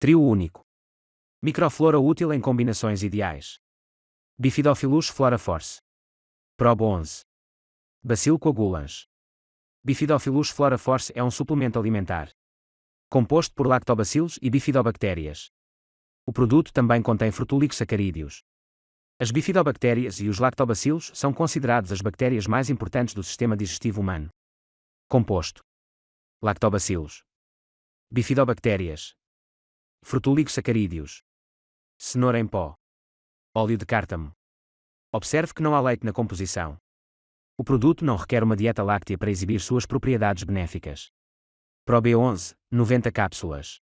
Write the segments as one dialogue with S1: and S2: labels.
S1: Trio único. Microflora útil em combinações ideais. Bifidophyllus flora force. Prob 11. Bacil coagulans. Bifidophyllus flora force é um suplemento alimentar. Composto por lactobacilos e bifidobactérias. O produto também contém frutúlico-sacarídeos. As bifidobactérias e os lactobacilos são considerados as bactérias mais importantes do sistema digestivo humano. Composto. Lactobacilos. Bifidobactérias. Frutúlico-sacarídeos. Cenoura em pó. Óleo de cártamo. Observe que não há leite na composição. O produto não requer uma dieta láctea para exibir suas propriedades benéficas. Pro B11, 90 cápsulas.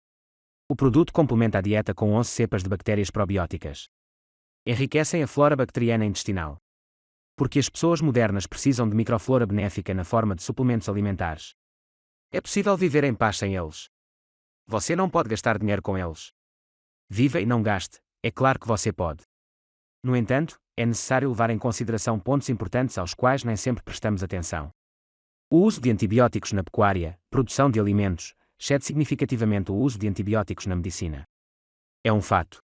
S1: O produto complementa a dieta com 11 cepas de bactérias probióticas. Enriquecem a flora bacteriana intestinal. Porque as pessoas modernas precisam de microflora benéfica na forma de suplementos alimentares. É possível viver em paz sem eles. Você não pode gastar dinheiro com eles. Viva e não gaste, é claro que você pode. No entanto, é necessário levar em consideração pontos importantes aos quais nem sempre prestamos atenção. O uso de antibióticos na pecuária, produção de alimentos, excede significativamente o uso de antibióticos na medicina. É um fato.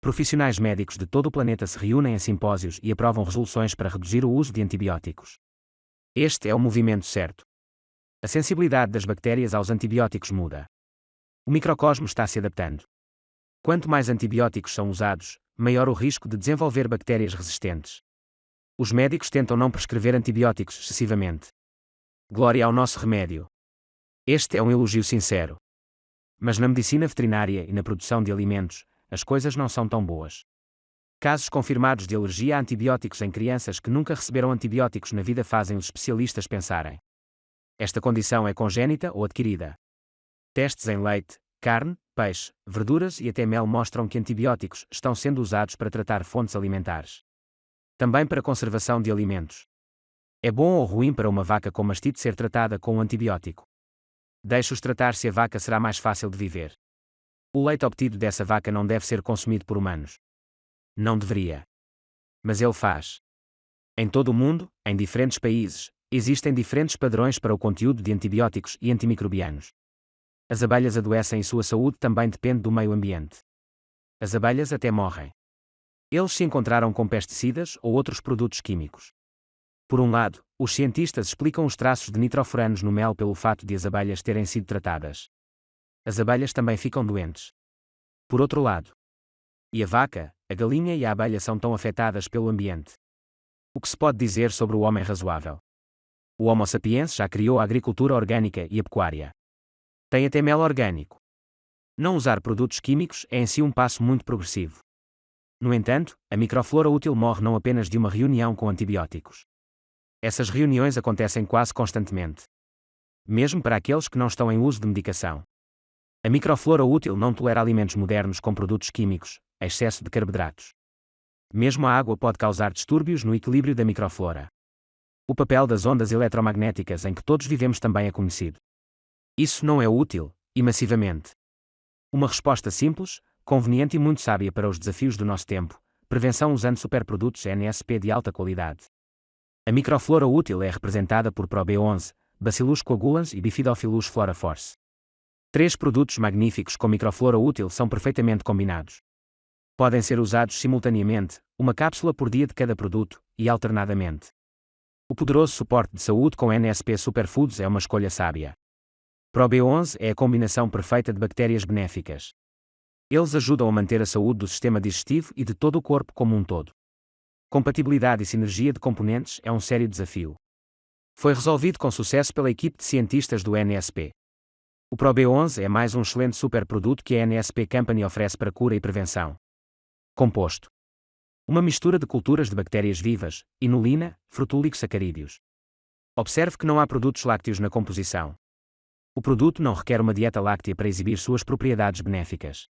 S1: Profissionais médicos de todo o planeta se reúnem em simpósios e aprovam resoluções para reduzir o uso de antibióticos. Este é o movimento certo. A sensibilidade das bactérias aos antibióticos muda. O microcosmo está se adaptando. Quanto mais antibióticos são usados, maior o risco de desenvolver bactérias resistentes. Os médicos tentam não prescrever antibióticos excessivamente. Glória ao nosso remédio. Este é um elogio sincero. Mas na medicina veterinária e na produção de alimentos, as coisas não são tão boas. Casos confirmados de alergia a antibióticos em crianças que nunca receberam antibióticos na vida fazem os especialistas pensarem. Esta condição é congênita ou adquirida. Testes em leite, carne, peixe, verduras e até mel mostram que antibióticos estão sendo usados para tratar fontes alimentares. Também para conservação de alimentos. É bom ou ruim para uma vaca com mastite ser tratada com um antibiótico? Deixe-os tratar se a vaca será mais fácil de viver. O leite obtido dessa vaca não deve ser consumido por humanos. Não deveria. Mas ele faz. Em todo o mundo, em diferentes países, existem diferentes padrões para o conteúdo de antibióticos e antimicrobianos. As abelhas adoecem e sua saúde também depende do meio ambiente. As abelhas até morrem. Eles se encontraram com pesticidas ou outros produtos químicos. Por um lado, os cientistas explicam os traços de nitrofuranos no mel pelo fato de as abelhas terem sido tratadas. As abelhas também ficam doentes. Por outro lado, e a vaca, a galinha e a abelha são tão afetadas pelo ambiente. O que se pode dizer sobre o homem razoável? O Homo sapiens já criou a agricultura orgânica e a pecuária. Tem até mel orgânico. Não usar produtos químicos é em si um passo muito progressivo. No entanto, a microflora útil morre não apenas de uma reunião com antibióticos. Essas reuniões acontecem quase constantemente. Mesmo para aqueles que não estão em uso de medicação. A microflora útil não tolera alimentos modernos com produtos químicos, excesso de carboidratos. Mesmo a água pode causar distúrbios no equilíbrio da microflora. O papel das ondas eletromagnéticas em que todos vivemos também é conhecido. Isso não é útil, e massivamente. Uma resposta simples, conveniente e muito sábia para os desafios do nosso tempo. Prevenção usando superprodutos NSP de alta qualidade. A microflora útil é representada por ProB11, Bacillus coagulans e Bifidophyllus flora force. Três produtos magníficos com microflora útil são perfeitamente combinados. Podem ser usados simultaneamente, uma cápsula por dia de cada produto, e alternadamente. O poderoso suporte de saúde com NSP Superfoods é uma escolha sábia. ProB11 é a combinação perfeita de bactérias benéficas. Eles ajudam a manter a saúde do sistema digestivo e de todo o corpo como um todo. Compatibilidade e sinergia de componentes é um sério desafio. Foi resolvido com sucesso pela equipe de cientistas do NSP. O ProB11 é mais um excelente superproduto que a NSP Company oferece para cura e prevenção. Composto. Uma mistura de culturas de bactérias vivas, inulina, frutúlico sacarídeos. Observe que não há produtos lácteos na composição. O produto não requer uma dieta láctea para exibir suas propriedades benéficas.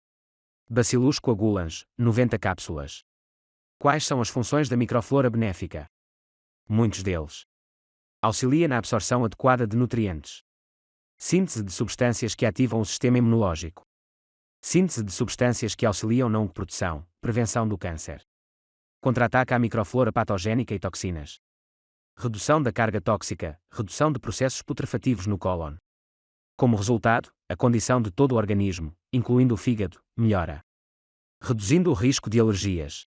S1: Bacillus coagulans, 90 cápsulas. Quais são as funções da microflora benéfica? Muitos deles. Auxilia na absorção adequada de nutrientes. Síntese de substâncias que ativam o sistema imunológico. Síntese de substâncias que auxiliam na oncoproteção, prevenção do câncer. Contra-ataca a microflora patogénica e toxinas. Redução da carga tóxica, redução de processos putrefativos no cólon Como resultado, a condição de todo o organismo, incluindo o fígado, melhora. Reduzindo o risco de alergias.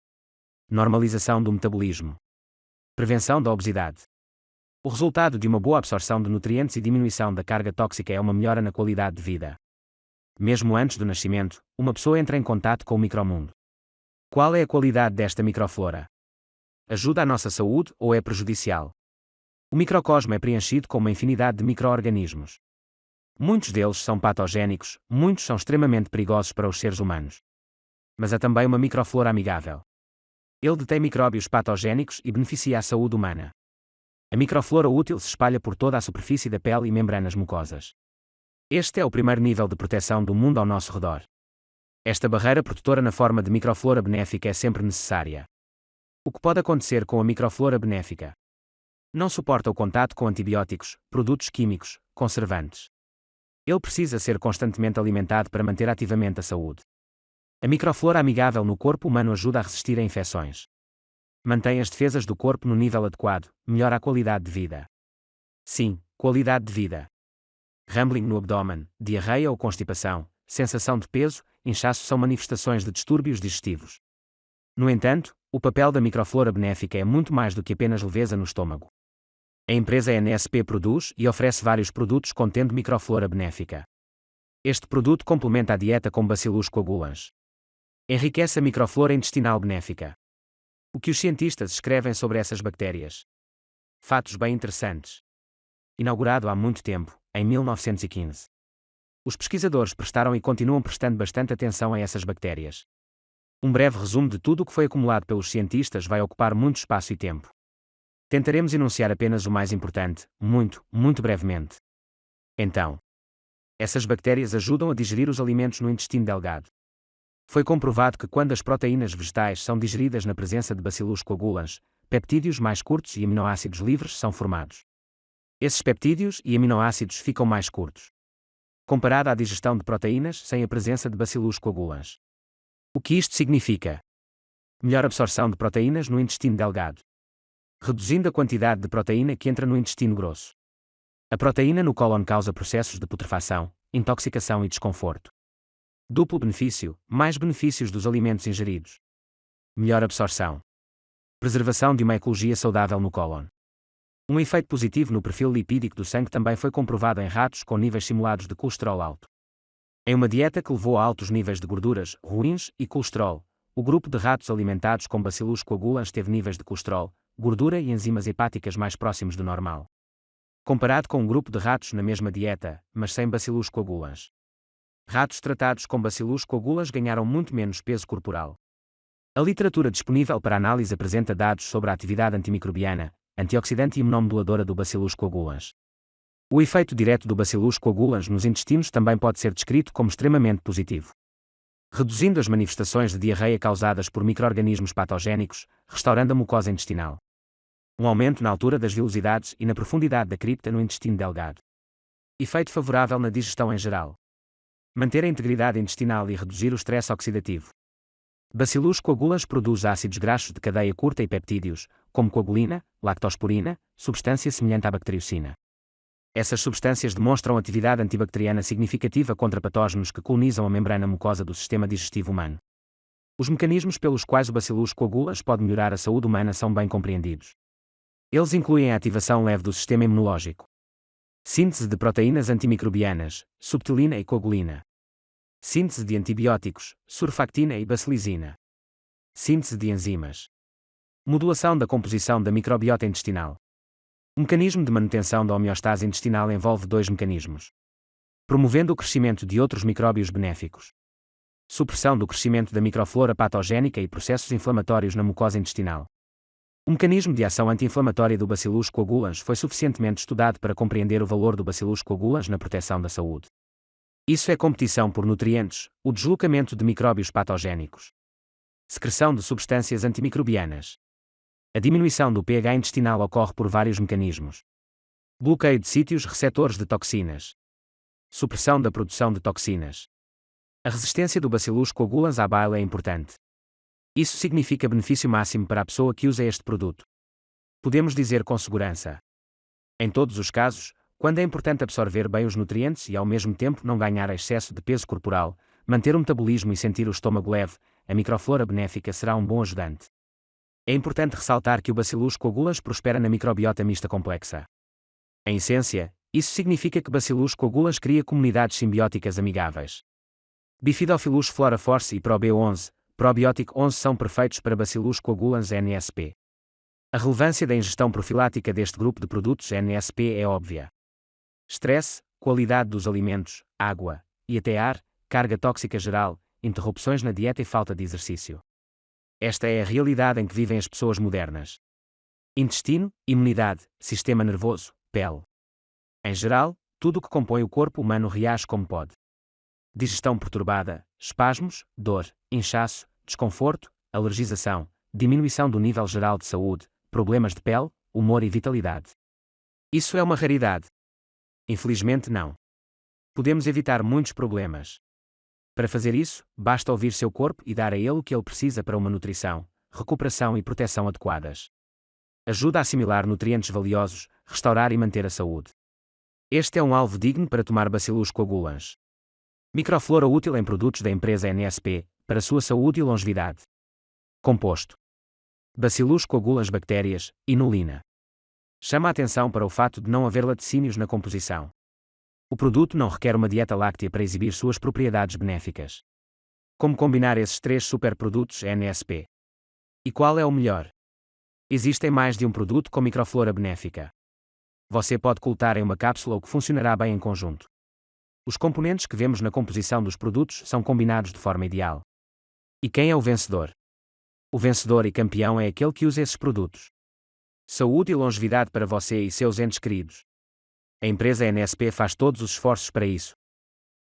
S1: Normalização do metabolismo. Prevenção da obesidade. O resultado de uma boa absorção de nutrientes e diminuição da carga tóxica é uma melhora na qualidade de vida. Mesmo antes do nascimento, uma pessoa entra em contato com o micromundo. Qual é a qualidade desta microflora? Ajuda a nossa saúde ou é prejudicial? O microcosmo é preenchido com uma infinidade de microorganismos. Muitos deles são patogénicos, muitos são extremamente perigosos para os seres humanos. Mas há também uma microflora amigável. Ele detém micróbios patogénicos e beneficia a saúde humana. A microflora útil se espalha por toda a superfície da pele e membranas mucosas. Este é o primeiro nível de proteção do mundo ao nosso redor. Esta barreira protetora na forma de microflora benéfica é sempre necessária. O que pode acontecer com a microflora benéfica? Não suporta o contato com antibióticos, produtos químicos, conservantes. Ele precisa ser constantemente alimentado para manter ativamente a saúde. A microflora amigável no corpo humano ajuda a resistir a infecções. Mantém as defesas do corpo no nível adequado, melhora a qualidade de vida. Sim, qualidade de vida. Rambling no abdômen, diarreia ou constipação, sensação de peso, inchaço são manifestações de distúrbios digestivos. No entanto, o papel da microflora benéfica é muito mais do que apenas leveza no estômago. A empresa NSP produz e oferece vários produtos contendo microflora benéfica. Este produto complementa a dieta com bacillus coagulans. Enriquece a microflora intestinal benéfica. O que os cientistas escrevem sobre essas bactérias? Fatos bem interessantes. Inaugurado há muito tempo, em 1915. Os pesquisadores prestaram e continuam prestando bastante atenção a essas bactérias. Um breve resumo de tudo o que foi acumulado pelos cientistas vai ocupar muito espaço e tempo. Tentaremos enunciar apenas o mais importante, muito, muito brevemente. Então, essas bactérias ajudam a digerir os alimentos no intestino delgado. Foi comprovado que quando as proteínas vegetais são digeridas na presença de bacillus coagulans, peptídeos mais curtos e aminoácidos livres são formados. Esses peptídeos e aminoácidos ficam mais curtos. Comparado à digestão de proteínas sem a presença de bacillus coagulans. O que isto significa? Melhor absorção de proteínas no intestino delgado reduzindo a quantidade de proteína que entra no intestino grosso. A proteína no cólon causa processos de putrefação, intoxicação e desconforto. Duplo benefício, mais benefícios dos alimentos ingeridos. Melhor absorção. Preservação de uma ecologia saudável no cólon. Um efeito positivo no perfil lipídico do sangue também foi comprovado em ratos com níveis simulados de colesterol alto. Em uma dieta que levou a altos níveis de gorduras, ruins e colesterol, o grupo de ratos alimentados com bacillus coagulans teve níveis de colesterol, gordura e enzimas hepáticas mais próximos do normal. Comparado com um grupo de ratos na mesma dieta, mas sem bacillus coagulans. Ratos tratados com bacillus coagulans ganharam muito menos peso corporal. A literatura disponível para análise apresenta dados sobre a atividade antimicrobiana, antioxidante e imunomoduladora do bacillus coagulans. O efeito direto do bacillus coagulans nos intestinos também pode ser descrito como extremamente positivo reduzindo as manifestações de diarreia causadas por microorganismos patogénicos, restaurando a mucosa intestinal. Um aumento na altura das velocidades e na profundidade da cripta no intestino delgado. Efeito favorável na digestão em geral. Manter a integridade intestinal e reduzir o estresse oxidativo. Bacillus coagulas produz ácidos graxos de cadeia curta e peptídeos, como coagulina, lactosporina, substância semelhante à bacteriocina. Essas substâncias demonstram atividade antibacteriana significativa contra patógenos que colonizam a membrana mucosa do sistema digestivo humano. Os mecanismos pelos quais o bacillus coagulas pode melhorar a saúde humana são bem compreendidos. Eles incluem a ativação leve do sistema imunológico, síntese de proteínas antimicrobianas, subtilina e coagulina, síntese de antibióticos, surfactina e bacilisina, síntese de enzimas, modulação da composição da microbiota intestinal, o mecanismo de manutenção da homeostase intestinal envolve dois mecanismos. Promovendo o crescimento de outros micróbios benéficos. Supressão do crescimento da microflora patogénica e processos inflamatórios na mucosa intestinal. O mecanismo de ação anti-inflamatória do Bacillus coagulans foi suficientemente estudado para compreender o valor do Bacillus coagulans na proteção da saúde. Isso é competição por nutrientes, o deslocamento de micróbios patogénicos. Secreção de substâncias antimicrobianas. A diminuição do pH intestinal ocorre por vários mecanismos. Bloqueio de sítios receptores de toxinas. Supressão da produção de toxinas. A resistência do bacillus coagulans à bile é importante. Isso significa benefício máximo para a pessoa que usa este produto. Podemos dizer com segurança. Em todos os casos, Quando é importante absorver bem os nutrientes e ao mesmo tempo não ganhar excesso de peso corporal, manter o metabolismo e sentir o estômago leve, a microflora benéfica será um bom ajudante. É importante ressaltar que o Bacillus coagulas prospera na microbiota mista complexa. Em essência, isso significa que Bacillus coagulas cria comunidades simbióticas amigáveis. Bifidobacillus flora force e ProB11, Probiótico 11 são perfeitos para Bacillus coagulans NSP. A relevância da ingestão profilática deste grupo de produtos NSP é óbvia. Estresse, qualidade dos alimentos, água e até ar, carga tóxica geral, interrupções na dieta e falta de exercício. Esta é a realidade em que vivem as pessoas modernas. Intestino, imunidade, sistema nervoso, pele. Em geral, tudo o que compõe o corpo humano reage como pode. Digestão perturbada, espasmos, dor, inchaço, desconforto, alergização, diminuição do nível geral de saúde, problemas de pele, humor e vitalidade. Isso é uma raridade. Infelizmente, não. Podemos evitar muitos problemas. Para fazer isso, basta ouvir seu corpo e dar a ele o que ele precisa para uma nutrição, recuperação e proteção adequadas. Ajuda a assimilar nutrientes valiosos, restaurar e manter a saúde. Este é um alvo digno para tomar Bacillus coagulans. Microflora útil em produtos da empresa NSP, para sua saúde e longevidade. Composto. Bacillus coagula as bactérias, inulina. Chama a atenção para o fato de não haver laticínios na composição. O produto não requer uma dieta láctea para exibir suas propriedades benéficas. Como combinar esses três superprodutos NSP? E qual é o melhor? Existem mais de um produto com microflora benéfica. Você pode colocar em uma cápsula o que funcionará bem em conjunto. Os componentes que vemos na composição dos produtos são combinados de forma ideal. E quem é o vencedor? O vencedor e campeão é aquele que usa esses produtos. Saúde e longevidade para você e seus entes queridos. A empresa NSP faz todos os esforços para isso.